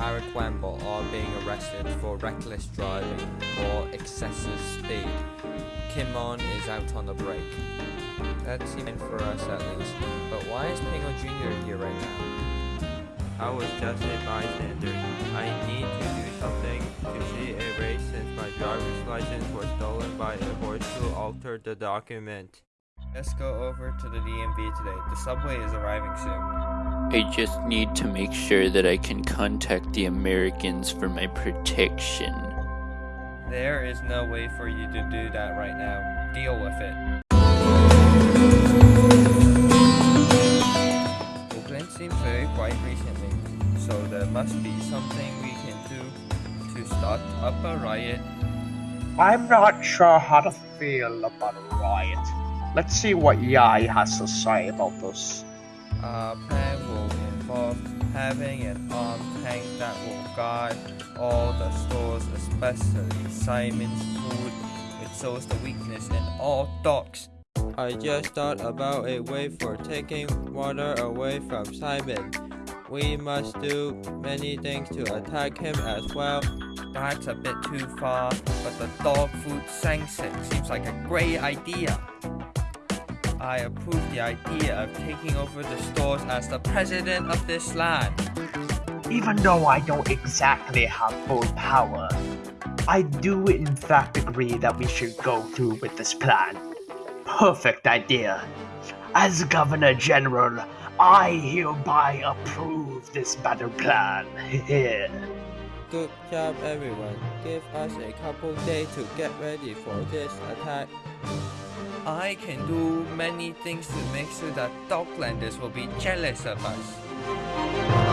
Eric Wemble are being arrested for reckless driving or excessive speed. Kimon is out on the break. That's even for us at least. But why is Pingo Jr. here right now? I was just a bystander. I need to do something to see a race since my driver's license was stolen by a horse who altered the document. Let's go over to the DMV today. The subway is arriving soon. I just need to make sure that I can contact the Americans for my protection. There is no way for you to do that right now. Deal with it. Oakland seems very quiet recently, so there must be something we can do to start up a riot. I'm not sure how to feel about a riot. Let's see what Yai has to say about this. Our plan will involve having an armed tank that will guard all the stores, especially Simon's food, which shows the weakness in all dogs. I just thought about a way for taking water away from Simon. We must do many things to attack him as well. That's a bit too far, but the dog food sanction seems like a great idea. I approve the idea of taking over the stores as the president of this land. Even though I don't exactly have full power, I do in fact agree that we should go through with this plan. Perfect idea. As Governor General, I hereby approve this battle plan. Good job everyone. Give us a couple days to get ready for this attack. I can do many things to make sure that Doglanders will be jealous of us.